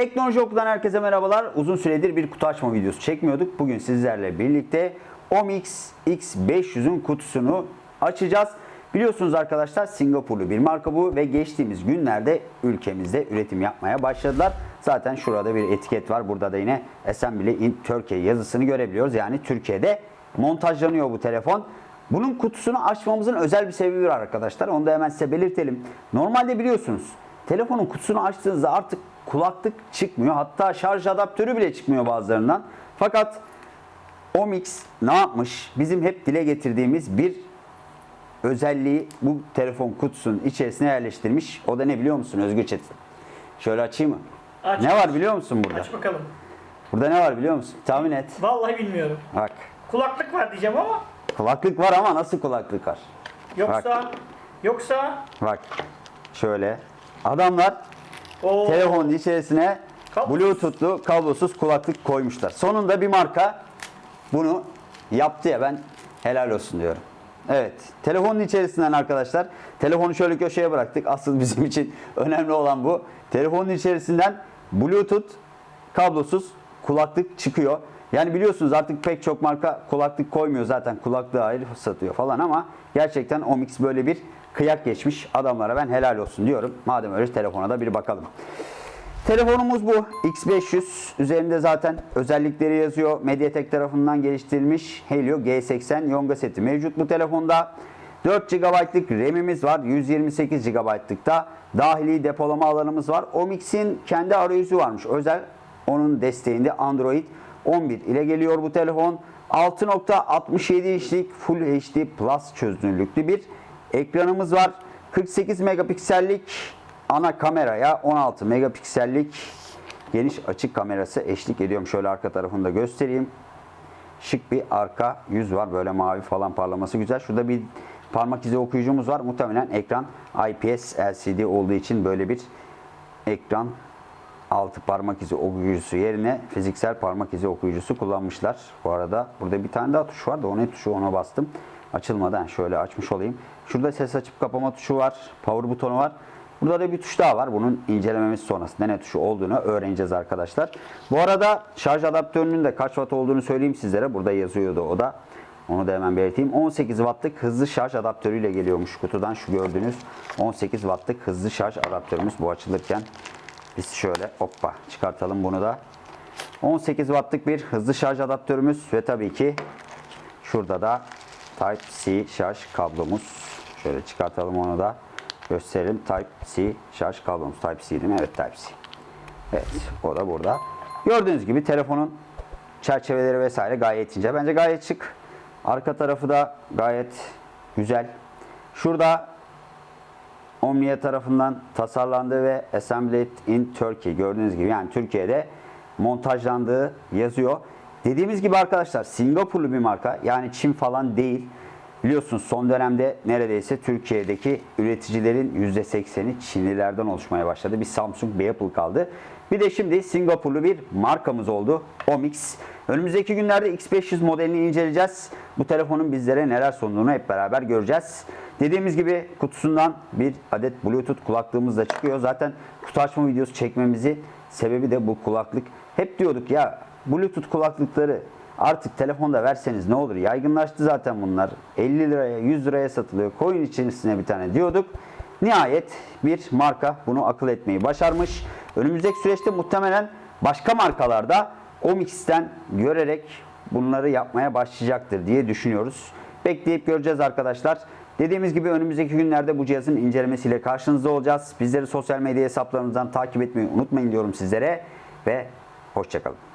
Teknoloji Oku'dan herkese merhabalar. Uzun süredir bir kutu açma videosu çekmiyorduk. Bugün sizlerle birlikte Omix X500'ün kutusunu açacağız. Biliyorsunuz arkadaşlar Singapurlu bir marka bu ve geçtiğimiz günlerde ülkemizde üretim yapmaya başladılar. Zaten şurada bir etiket var. Burada da yine Assembly in Turkey yazısını görebiliyoruz. Yani Türkiye'de montajlanıyor bu telefon. Bunun kutusunu açmamızın özel bir sebebi var arkadaşlar. Onu da hemen size belirtelim. Normalde biliyorsunuz telefonun kutusunu açtığınızda artık kulaklık çıkmıyor. Hatta şarj adaptörü bile çıkmıyor bazılarından. Fakat Omix ne yapmış? Bizim hep dile getirdiğimiz bir özelliği bu telefon kutusunun içerisine yerleştirmiş. O da ne biliyor musun Özgür Çetin? Şöyle açayım mı? Aç. Ne var biliyor musun burada? Aç bakalım. Burada ne var biliyor musun? Tahmin et. Vallahi bilmiyorum. Bak. Kulaklık var diyeceğim ama Kulaklık var ama nasıl kulaklık var? yoksa yoksa Bak. Şöyle. Adamlar o telefonun içerisine Kablosuz. bluetoothlu kablosuz kulaklık koymuşlar. Sonunda bir marka bunu yaptı ya ben helal olsun diyorum. Evet. Telefonun içerisinden arkadaşlar. Telefonu şöyle köşeye bıraktık. Asıl bizim için önemli olan bu. Telefonun içerisinden bluetooth kablosuz kulaklık çıkıyor. Yani biliyorsunuz artık pek çok marka kulaklık koymuyor zaten kulaklığı ayrı satıyor falan ama gerçekten Omix böyle bir kıyak geçmiş adamlara ben helal olsun diyorum. Madem öyle telefona da bir bakalım. Telefonumuz bu X500 üzerinde zaten özellikleri yazıyor. Mediatek tarafından geliştirilmiş Helio G80 Yonga seti mevcut bu telefonda. 4 GB'lık RAM'imiz var. 128 GB'lık da dahili depolama alanımız var. Omix'in kendi arayüzü varmış. Özel onun desteğinde Android 11 ile geliyor bu telefon. 6.67 inçlik Full HD Plus çözünürlüklü bir ekranımız var. 48 megapiksellik ana kameraya 16 megapiksellik geniş açık kamerası eşlik ediyorum. Şöyle arka tarafını da göstereyim. Şık bir arka yüz var. Böyle mavi falan parlaması güzel. Şurada bir parmak izi okuyucumuz var. Muhtemelen ekran IPS LCD olduğu için böyle bir ekran altı parmak izi okuyucusu yerine fiziksel parmak izi okuyucusu kullanmışlar. Bu arada burada bir tane daha tuş var da o ne tuşu ona bastım. Açılmadan şöyle açmış olayım. Şurada ses açıp kapama tuşu var. Power butonu var. Burada da bir tuş daha var. Bunun incelememiz sonrasında ne tuşu olduğunu öğreneceğiz arkadaşlar. Bu arada şarj adaptörünün de kaç watt olduğunu söyleyeyim sizlere. Burada yazıyordu o da. Onu da hemen belirteyim. 18 wattlık hızlı şarj adaptörüyle geliyormuş kutudan. Şu gördüğünüz 18 wattlık hızlı şarj adaptörümüz bu açılırken. Biz şöyle hoppa çıkartalım bunu da. 18 wattlık bir hızlı şarj adaptörümüz ve tabii ki şurada da Type-C şarj kablomuz. Şöyle çıkartalım onu da gösterelim. Type-C şarj kablomuz. Type-C değil mi? Evet Type-C. Evet o da burada. Gördüğünüz gibi telefonun çerçeveleri vesaire gayet ince. Bence gayet şık. Arka tarafı da gayet güzel. Şurada Omnia tarafından tasarlandığı ve assembled in Turkey gördüğünüz gibi yani Türkiye'de montajlandığı yazıyor. Dediğimiz gibi arkadaşlar Singapurlu bir marka yani Çin falan değil. Biliyorsunuz son dönemde neredeyse Türkiye'deki üreticilerin %80'i Çinlilerden oluşmaya başladı. Bir Samsung, bir Apple kaldı. Bir de şimdi Singapurlu bir markamız oldu. Omix. Önümüzdeki günlerde X500 modelini inceleyeceğiz. Bu telefonun bizlere neler sunduğunu hep beraber göreceğiz. Dediğimiz gibi kutusundan bir adet Bluetooth kulaklığımız da çıkıyor. Zaten kutu açma videosu çekmemizi sebebi de bu kulaklık. Hep diyorduk ya Bluetooth kulaklıkları artık telefonda verseniz ne olur? Yaygınlaştı zaten bunlar. 50 liraya 100 liraya satılıyor. Koyun içerisine bir tane diyorduk. Nihayet bir marka bunu akıl etmeyi başarmış. Önümüzdeki süreçte muhtemelen başka markalarda Omix'ten görerek bunları yapmaya başlayacaktır diye düşünüyoruz. Bekleyip göreceğiz arkadaşlar. Dediğimiz gibi önümüzdeki günlerde bu cihazın incelemesiyle karşınızda olacağız. Bizleri sosyal medya hesaplarımızdan takip etmeyi unutmayın diyorum sizlere ve hoşçakalın.